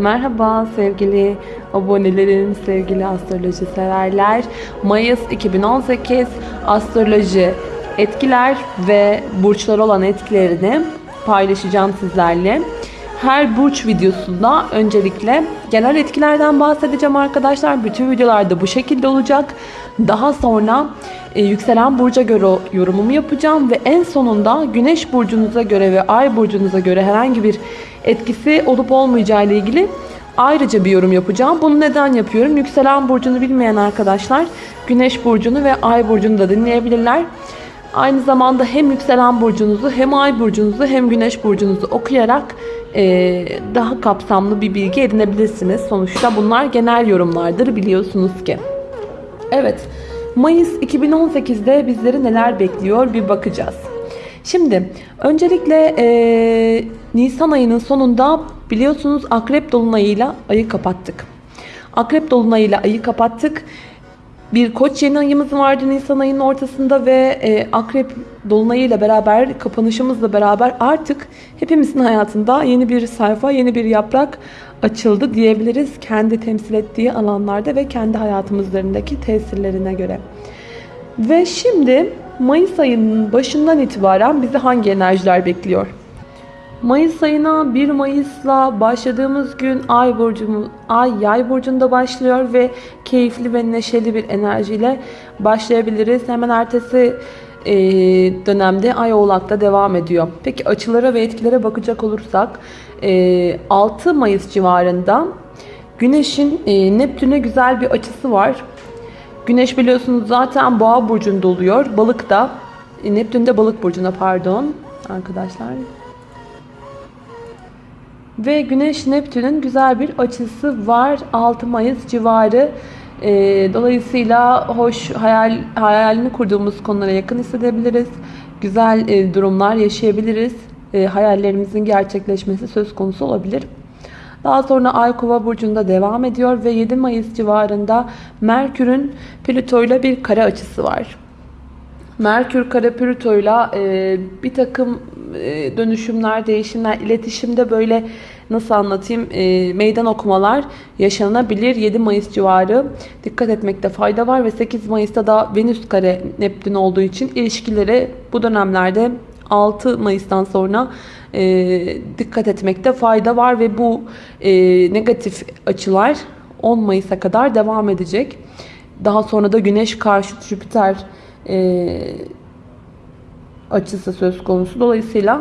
Merhaba sevgili abonelerim, sevgili astroloji severler. Mayıs 2018 astroloji etkiler ve burçlar olan etkilerini paylaşacağım sizlerle. Her burç videosunda öncelikle genel etkilerden bahsedeceğim arkadaşlar. Bütün videolarda bu şekilde olacak. Daha sonra e, yükselen burca göre yorumumu yapacağım ve en sonunda güneş burcunuza göre ve ay burcunuza göre herhangi bir etkisi olup olmayacağı ile ilgili ayrıca bir yorum yapacağım. Bunu neden yapıyorum? Yükselen burcunu bilmeyen arkadaşlar güneş burcunu ve ay burcunu da dinleyebilirler. Aynı zamanda hem yükselen burcunuzu hem ay burcunuzu hem güneş burcunuzu okuyarak e, daha kapsamlı bir bilgi edinebilirsiniz. Sonuçta bunlar genel yorumlardır biliyorsunuz ki. Evet, Mayıs 2018'de bizleri neler bekliyor bir bakacağız. Şimdi öncelikle e, Nisan ayının sonunda biliyorsunuz Akrep Dolunay'ıyla ayı kapattık. Akrep Dolunay'ıyla ayı kapattık. Bir koç yeni ayımız vardı Nisan ayının ortasında ve e, Akrep Dolunay'ıyla beraber kapanışımızla beraber artık hepimizin hayatında yeni bir sayfa, yeni bir yaprak açıldı diyebiliriz. Kendi temsil ettiği alanlarda ve kendi hayatımızlarındaki tesirlerine göre. Ve şimdi Mayıs ayının başından itibaren bizi hangi enerjiler bekliyor? Mayıs ayına 1 Mayıs'la başladığımız gün Ay burcumuz Ay Yay burcunda başlıyor ve keyifli ve neşeli bir enerjiyle başlayabiliriz. Hemen ertesi e, dönemde Ay Oğlak'ta devam ediyor. Peki açılara ve etkilere bakacak olursak e, 6 Mayıs civarında Güneş'in e, Neptün'e güzel bir açısı var. Güneş biliyorsunuz zaten Boğa burcunda oluyor. Balık da e, Neptün de Balık burcuna pardon arkadaşlar. Ve Güneş Neptün'ün güzel bir açısı var 6 Mayıs civarı. E, dolayısıyla hoş hayal hayalini kurduğumuz konulara yakın hissedebiliriz. Güzel e, durumlar yaşayabiliriz. E, hayallerimizin gerçekleşmesi söz konusu olabilir. Daha sonra Ay Kova burcunda devam ediyor ve 7 Mayıs civarında Merkür'ün Plüto ile bir kare açısı var. Merkür kare Plüto ile bir takım e, dönüşümler, değişimler, iletişimde böyle nasıl anlatayım e, meydan okumalar yaşanabilir. 7 Mayıs civarı dikkat etmekte fayda var ve 8 Mayıs'ta da Venüs kare Neptün olduğu için ilişkileri bu dönemlerde 6 Mayıs'tan sonra e, dikkat etmekte fayda var ve bu e, negatif açılar 10 Mayıs'a kadar devam edecek. Daha sonra da Güneş karşı Jüpiter e, açısı söz konusu. Dolayısıyla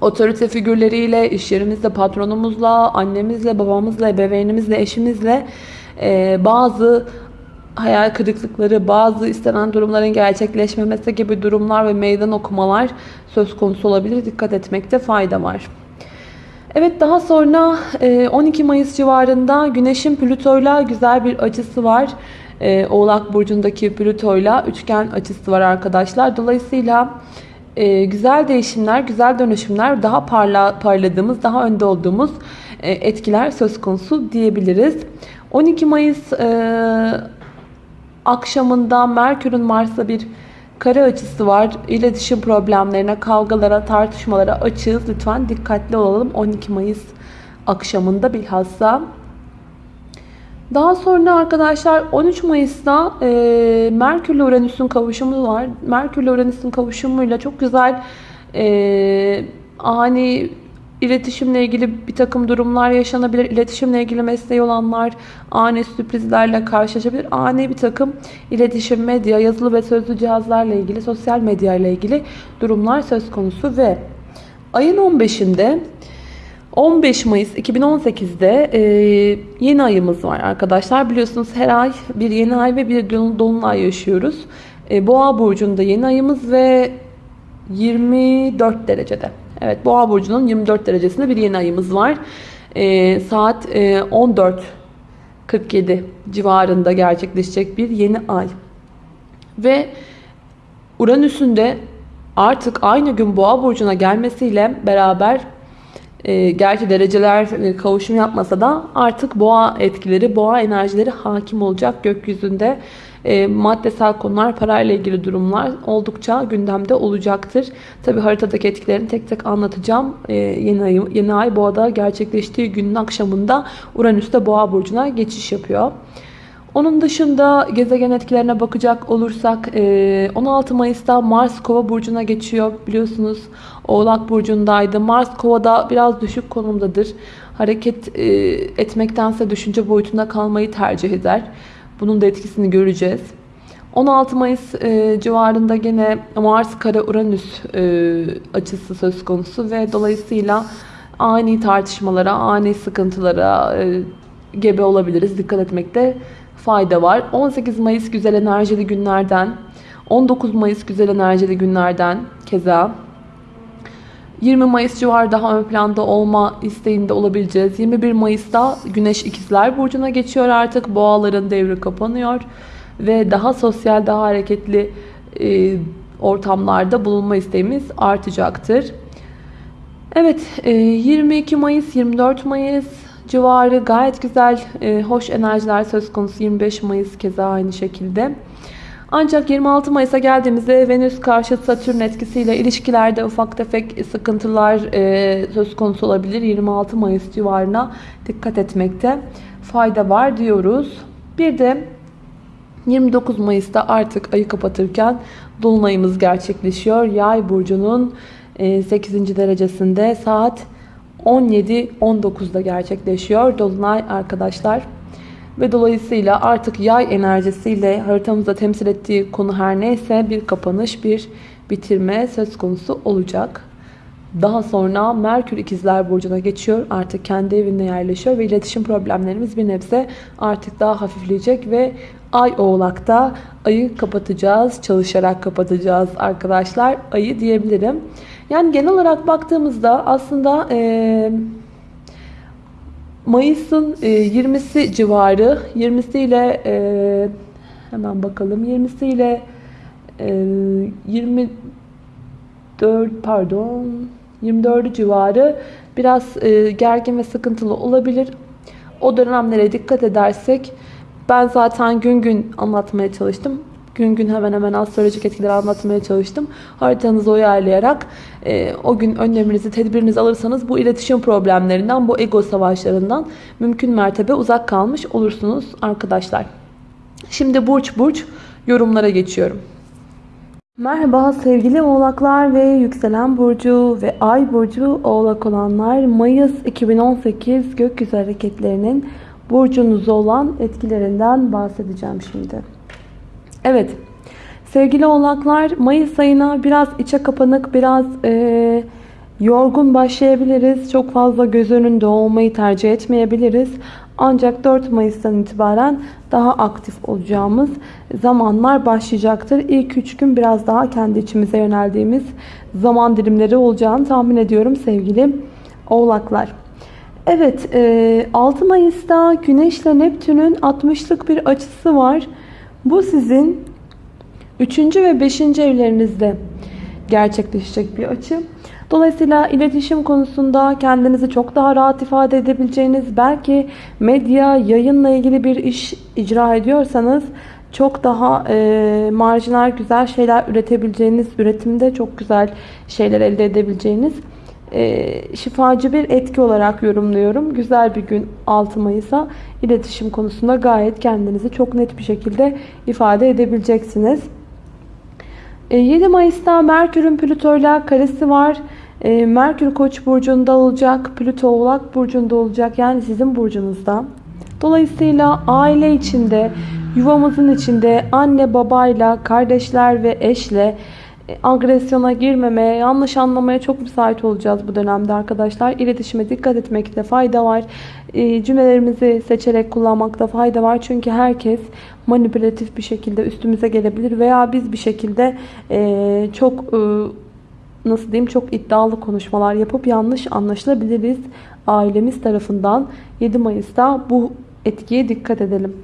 otorite figürleriyle, iş yerimizde patronumuzla, annemizle, babamızla, ebeveynimizle, eşimizle e, bazı hayal kırıklıkları, bazı istenen durumların gerçekleşmemesi gibi durumlar ve meydan okumalar söz konusu olabilir. Dikkat etmekte fayda var. Evet daha sonra 12 Mayıs civarında Güneş'in Plüto'yla güzel bir açısı var. Oğlak Burcu'ndaki Plüto'yla üçgen açısı var arkadaşlar. Dolayısıyla güzel değişimler, güzel dönüşümler, daha parla, parladığımız, daha önde olduğumuz etkiler söz konusu diyebiliriz. 12 Mayıs akşamında Merkür'ün Mars'la bir kare açısı var. İletişim problemlerine, kavgalara, tartışmalara açığız. Lütfen dikkatli olalım 12 Mayıs akşamında bilhassa. Daha sonra arkadaşlar 13 Mayıs'ta e, Merkür ile Uranüs'ün kavuşumu var. Merkür ile Uranüs'ün kavuşumuyla çok güzel e, ani İletişimle ilgili bir takım durumlar yaşanabilir. İletişimle ilgili mesleği olanlar ani sürprizlerle karşılaşabilir. Ani bir takım iletişim, medya, yazılı ve sözlü cihazlarla ilgili, sosyal medya ile ilgili durumlar söz konusu ve ayın 15'inde 15 Mayıs 2018'de e, yeni ayımız var arkadaşlar. Biliyorsunuz her ay bir yeni ay ve bir dolunay yaşıyoruz. E, Boğa burcunda yeni ayımız ve 24 derecede. Evet Boğa burcunun 24 derecesinde bir yeni ayımız var. E, saat e, 14.47 civarında gerçekleşecek bir yeni ay. Ve Uranüs'ün de artık aynı gün Boğa burcuna gelmesiyle beraber e, gerçi dereceler e, kavuşum yapmasa da artık boğa etkileri, boğa enerjileri hakim olacak gökyüzünde. e, maddesel konular, parayla ilgili durumlar oldukça gündemde olacaktır. Tabi haritadaki etkilerini tek tek anlatacağım. E, yeni, ay, yeni ay boğada gerçekleştiği günün akşamında Uranüs'te boğa burcuna geçiş yapıyor. Onun dışında gezegen etkilerine bakacak olursak 16 Mayıs'ta Mars Kova burcuna geçiyor. Biliyorsunuz Oğlak burcundaydı. Mars Kova'da biraz düşük konumdadır. Hareket etmektense düşünce boyutunda kalmayı tercih eder. Bunun da etkisini göreceğiz. 16 Mayıs civarında gene Mars kare Uranüs açısı söz konusu ve dolayısıyla ani tartışmalara, ani sıkıntılara gebe olabiliriz. Dikkat etmekte fayda var. 18 Mayıs güzel enerjili günlerden, 19 Mayıs güzel enerjili günlerden keza 20 Mayıs civarı daha ön planda olma isteğinde olabileceğiz. 21 Mayıs'ta Güneş İkizler Burcu'na geçiyor artık. Boğaların devri kapanıyor. Ve daha sosyal, daha hareketli e, ortamlarda bulunma isteğimiz artacaktır. Evet, e, 22 Mayıs, 24 Mayıs civarı gayet güzel, e, hoş enerjiler söz konusu. 25 Mayıs keza aynı şekilde. Ancak 26 Mayıs'a geldiğimizde Venüs karşı Satürn etkisiyle ilişkilerde ufak tefek sıkıntılar e, söz konusu olabilir. 26 Mayıs civarına dikkat etmekte fayda var diyoruz. Bir de 29 Mayıs'ta artık ayı kapatırken Dolunayımız gerçekleşiyor. Yay burcunun 8. derecesinde saat 17-19'da gerçekleşiyor. Dolunay arkadaşlar. Ve dolayısıyla artık yay enerjisiyle haritamızda temsil ettiği konu her neyse bir kapanış, bir bitirme söz konusu olacak. Daha sonra Merkür ikizler burcuna geçiyor. Artık kendi evinde yerleşiyor ve iletişim problemlerimiz bir nebze artık daha hafifleyecek ve Ay oğlakta ayı kapatacağız. Çalışarak kapatacağız arkadaşlar. Ayı diyebilirim. Yani genel olarak baktığımızda aslında e, Mayıs'ın e, 20'si civarı 20'si ile e, hemen bakalım 20'si ile e, 24 pardon 24 civarı biraz e, gergin ve sıkıntılı olabilir. O dönemlere dikkat edersek ben zaten gün gün anlatmaya çalıştım. Gün gün hemen hemen astrolojik etkileri anlatmaya çalıştım. Haritanızı uyarlayarak e, o gün önleminizi, tedbirinizi alırsanız bu iletişim problemlerinden, bu ego savaşlarından mümkün mertebe uzak kalmış olursunuz arkadaşlar. Şimdi burç burç yorumlara geçiyorum. Merhaba sevgili oğlaklar ve yükselen burcu ve ay burcu oğlak olanlar Mayıs 2018 gökyüzü hareketlerinin burcunuzda olan etkilerinden bahsedeceğim şimdi. Evet sevgili oğlaklar Mayıs ayına biraz içe kapanık biraz e, yorgun başlayabiliriz. Çok fazla göz önünde olmayı tercih etmeyebiliriz. Ancak 4 Mayıs'tan itibaren daha aktif olacağımız zamanlar başlayacaktır. İlk 3 gün biraz daha kendi içimize yöneldiğimiz zaman dilimleri olacağını tahmin ediyorum sevgili oğlaklar. Evet 6 e, Mayıs'ta Güneş ile Neptün'ün 60'lık bir açısı var. Bu sizin 3. ve 5. evlerinizde gerçekleşecek bir açı. Dolayısıyla iletişim konusunda kendinizi çok daha rahat ifade edebileceğiniz, belki medya, yayınla ilgili bir iş icra ediyorsanız çok daha e, marjinal güzel şeyler üretebileceğiniz, üretimde çok güzel şeyler elde edebileceğiniz e, şifacı bir etki olarak yorumluyorum. Güzel bir gün 6 Mayıs'a iletişim konusunda gayet kendinizi çok net bir şekilde ifade edebileceksiniz. 7 e, Mayıs'ta Merkür'ün Plüto'yla karesi var. E, Merkür Koç burcunda olacak, Plüto Oğlak burcunda olacak. Yani sizin burcunuzda. Dolayısıyla aile içinde, yuvamızın içinde anne babayla, kardeşler ve eşle agresyona girmemeye, yanlış anlamaya çok müsait olacağız bu dönemde arkadaşlar. İletişime dikkat etmekte fayda var. E, cümlelerimizi seçerek kullanmakta fayda var. Çünkü herkes manipülatif bir şekilde üstümüze gelebilir veya biz bir şekilde e, çok e, nasıl diyeyim çok iddialı konuşmalar yapıp yanlış anlaşılabiliriz. Ailemiz tarafından 7 Mayıs'ta bu etkiye dikkat edelim.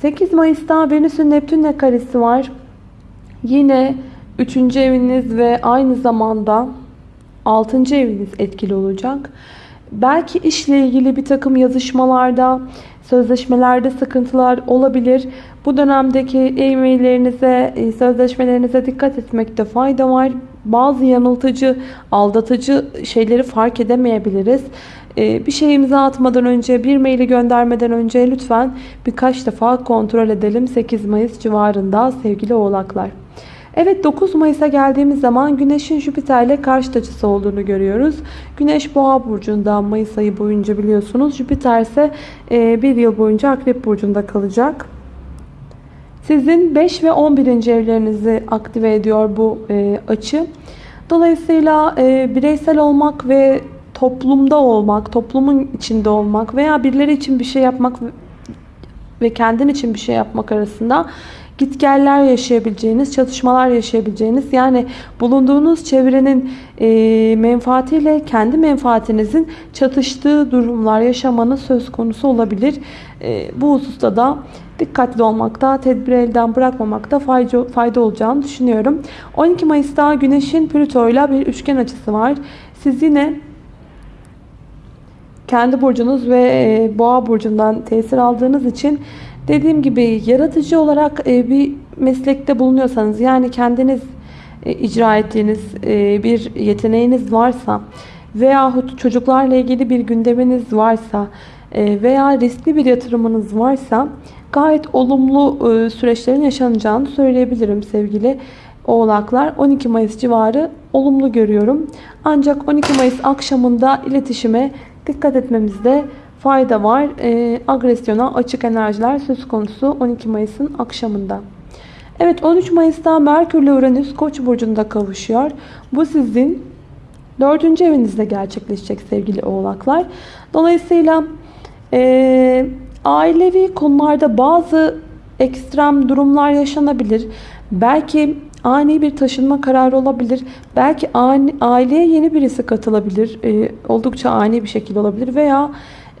8 Mayıs'ta Venüs'ün Neptün'le karesi var. Yine Üçüncü eviniz ve aynı zamanda altıncı eviniz etkili olacak. Belki işle ilgili bir takım yazışmalarda, sözleşmelerde sıkıntılar olabilir. Bu dönemdeki e-maillerinize, e, sözleşmelerinize dikkat etmekte fayda var. Bazı yanıltıcı, aldatıcı şeyleri fark edemeyebiliriz. E, bir şey imza atmadan önce, bir maili göndermeden önce lütfen birkaç defa kontrol edelim 8 Mayıs civarında sevgili oğlaklar. Evet 9 Mayıs'a geldiğimiz zaman Güneş'in Jüpiter ile karşıt açısı olduğunu görüyoruz. Güneş Boğa burcunda Mayıs ayı boyunca biliyorsunuz. Jüpiter ise e, bir yıl boyunca Akrep burcunda kalacak. Sizin 5 ve 11. evlerinizi aktive ediyor bu e, açı. Dolayısıyla e, bireysel olmak ve toplumda olmak, toplumun içinde olmak veya birileri için bir şey yapmak ve kendin için bir şey yapmak arasında gitgeller yaşayabileceğiniz, çatışmalar yaşayabileceğiniz yani bulunduğunuz çevrenin e, menfaatiyle kendi menfaatinizin çatıştığı durumlar yaşamanız söz konusu olabilir. E, bu hususta da dikkatli olmakta, tedbir elden bırakmamakta fayda, fayda olacağını düşünüyorum. 12 Mayıs'ta Güneş'in Plüto ile bir üçgen açısı var. Siz yine kendi burcunuz ve e, boğa burcundan tesir aldığınız için dediğim gibi yaratıcı olarak e, bir meslekte bulunuyorsanız yani kendiniz e, icra ettiğiniz bir yeteneğiniz varsa veyahut çocuklarla ilgili bir gündeminiz varsa veya riskli bir yatırımınız varsa gayet olumlu süreçlerin yaşanacağını söyleyebilirim sevgili oğlaklar. 12 Mayıs civarı olumlu görüyorum. Ancak 12 Mayıs akşamında iletişime dikkat etmemizde fayda var. E, agresyona açık enerjiler söz konusu 12 Mayıs'ın akşamında. Evet 13 Mayıs'ta Merkür ile Uranüs Koç burcunda kavuşuyor. Bu sizin 4. evinizde gerçekleşecek sevgili oğlaklar. Dolayısıyla e, ailevi konularda bazı ekstrem durumlar yaşanabilir. Belki ani bir taşınma kararı olabilir. Belki ani, aileye yeni birisi katılabilir. E, oldukça ani bir şekilde olabilir. Veya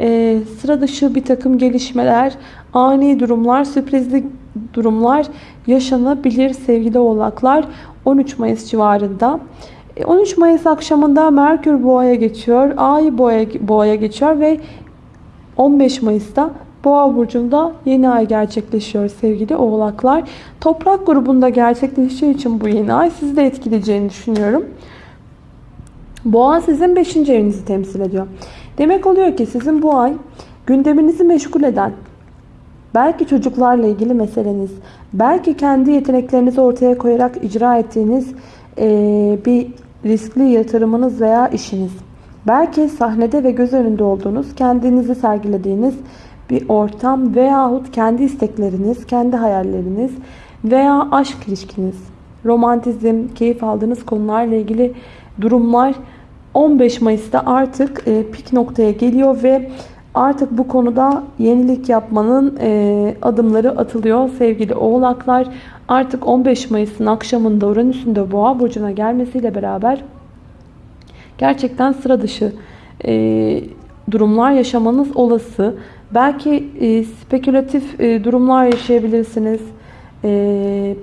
e, sıra dışı bir takım gelişmeler, ani durumlar, sürprizli durumlar yaşanabilir sevgili oğlaklar. 13 Mayıs civarında. 13 e, Mayıs akşamında Merkür Boğa'ya geçiyor. Ay Boğa'ya Boğa geçiyor ve 15 Mayıs'ta Boğa burcunda yeni ay gerçekleşiyor sevgili oğlaklar. Toprak grubunda gerçekleşeceği için bu yeni ay sizi de etkileyeceğini düşünüyorum. Boğa sizin 5. evinizi temsil ediyor. Demek oluyor ki sizin bu ay gündeminizi meşgul eden, belki çocuklarla ilgili meseleniz, belki kendi yeteneklerinizi ortaya koyarak icra ettiğiniz bir riskli yatırımınız veya işiniz. Belki sahnede ve göz önünde olduğunuz, kendinizi sergilediğiniz bir ortam veyahut kendi istekleriniz, kendi hayalleriniz veya aşk ilişkiniz, romantizm, keyif aldığınız konularla ilgili durumlar 15 Mayıs'ta artık e, pik noktaya geliyor ve artık bu konuda yenilik yapmanın e, adımları atılıyor sevgili oğlaklar. Artık 15 Mayıs'ın akşamında Uranüs'ün de Boğa burcuna gelmesiyle beraber gerçekten sıra dışı e, durumlar yaşamanız olası. Belki e, spekülatif e, durumlar yaşayabilirsiniz. E,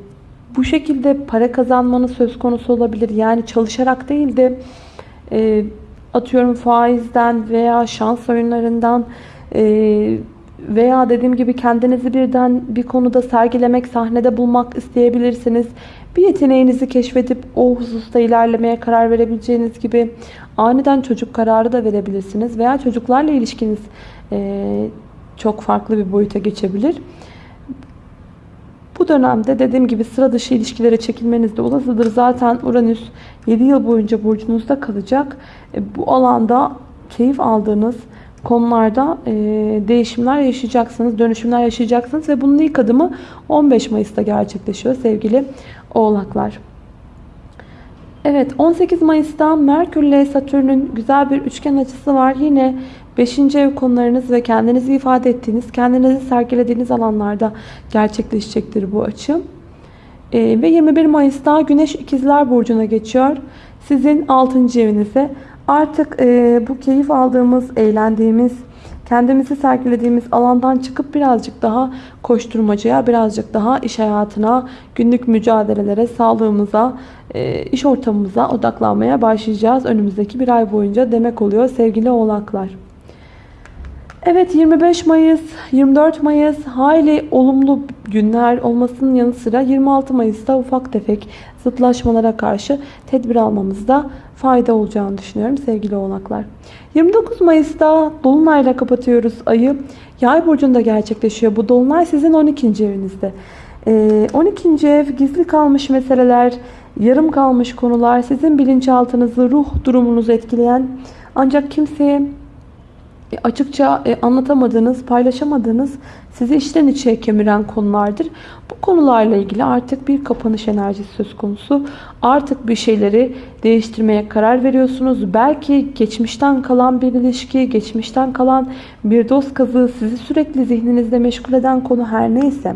bu şekilde para kazanmanız söz konusu olabilir. Yani çalışarak değil de e, atıyorum faizden veya şans oyunlarından e, veya dediğim gibi kendinizi birden bir konuda sergilemek, sahnede bulmak isteyebilirsiniz. Bir yeteneğinizi keşfedip o hususta ilerlemeye karar verebileceğiniz gibi aniden çocuk kararı da verebilirsiniz. Veya çocuklarla ilişkiniz e, çok farklı bir boyuta geçebilir. Bu dönemde dediğim gibi sıra dışı ilişkilere çekilmeniz de olasıdır. Zaten Uranüs 7 yıl boyunca burcunuzda kalacak. E, bu alanda keyif aldığınız konularda e, değişimler yaşayacaksınız, dönüşümler yaşayacaksınız ve bunun ilk adımı 15 Mayıs'ta gerçekleşiyor sevgili oğlaklar. Evet 18 Mayıs'ta Merkür ile Satürn'ün güzel bir üçgen açısı var. Yine 5. ev konularınız ve kendinizi ifade ettiğiniz, kendinizi sergilediğiniz alanlarda gerçekleşecektir bu açı. Ee, ve 21 Mayıs'ta Güneş İkizler Burcu'na geçiyor. Sizin 6. evinize. Artık e, bu keyif aldığımız, eğlendiğimiz, kendimizi sergilediğimiz alandan çıkıp birazcık daha koşturmacaya, birazcık daha iş hayatına, günlük mücadelelere, sağlığımıza, e, iş ortamımıza odaklanmaya başlayacağız önümüzdeki bir ay boyunca demek oluyor sevgili oğlaklar. Evet 25 Mayıs, 24 Mayıs hayli olumlu günler olmasının yanı sıra 26 Mayıs'ta ufak tefek zıtlaşmalara karşı tedbir almamızda fayda olacağını düşünüyorum sevgili oğlaklar. 29 Mayıs'ta Dolunay'la kapatıyoruz ayı. Yay burcunda gerçekleşiyor. Bu Dolunay sizin 12. evinizde. Ee, 12. ev gizli kalmış meseleler, yarım kalmış konular, sizin bilinçaltınızı, ruh durumunuzu etkileyen ancak kimseye açıkça e, anlatamadığınız, paylaşamadığınız, sizi içten içe kemiren konulardır. Bu konularla ilgili artık bir kapanış enerjisi söz konusu. Artık bir şeyleri değiştirmeye karar veriyorsunuz. Belki geçmişten kalan bir ilişki, geçmişten kalan bir dost kazığı sizi sürekli zihninizde meşgul eden konu her neyse.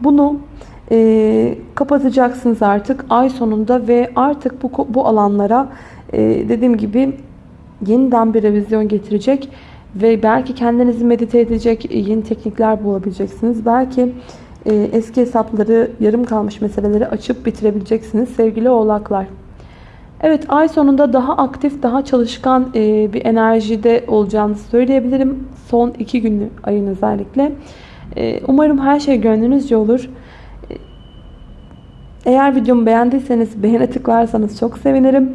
Bunu e, kapatacaksınız artık ay sonunda ve artık bu, bu alanlara e, dediğim gibi yeniden bir revizyon getirecek ve belki kendinizi medite edecek yeni teknikler bulabileceksiniz. Belki e, eski hesapları, yarım kalmış meseleleri açıp bitirebileceksiniz sevgili oğlaklar. Evet ay sonunda daha aktif, daha çalışkan e, bir enerjide olacağınızı söyleyebilirim. Son iki günlü ayın özellikle. E, umarım her şey gönlünüzce olur. E, eğer videomu beğendiyseniz beğene tıklarsanız çok sevinirim.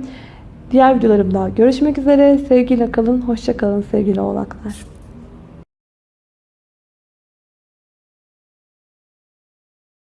Diğer videolarımda görüşmek üzere. Sevgiyle kalın, hoşça kalın sevgili oğlaklar.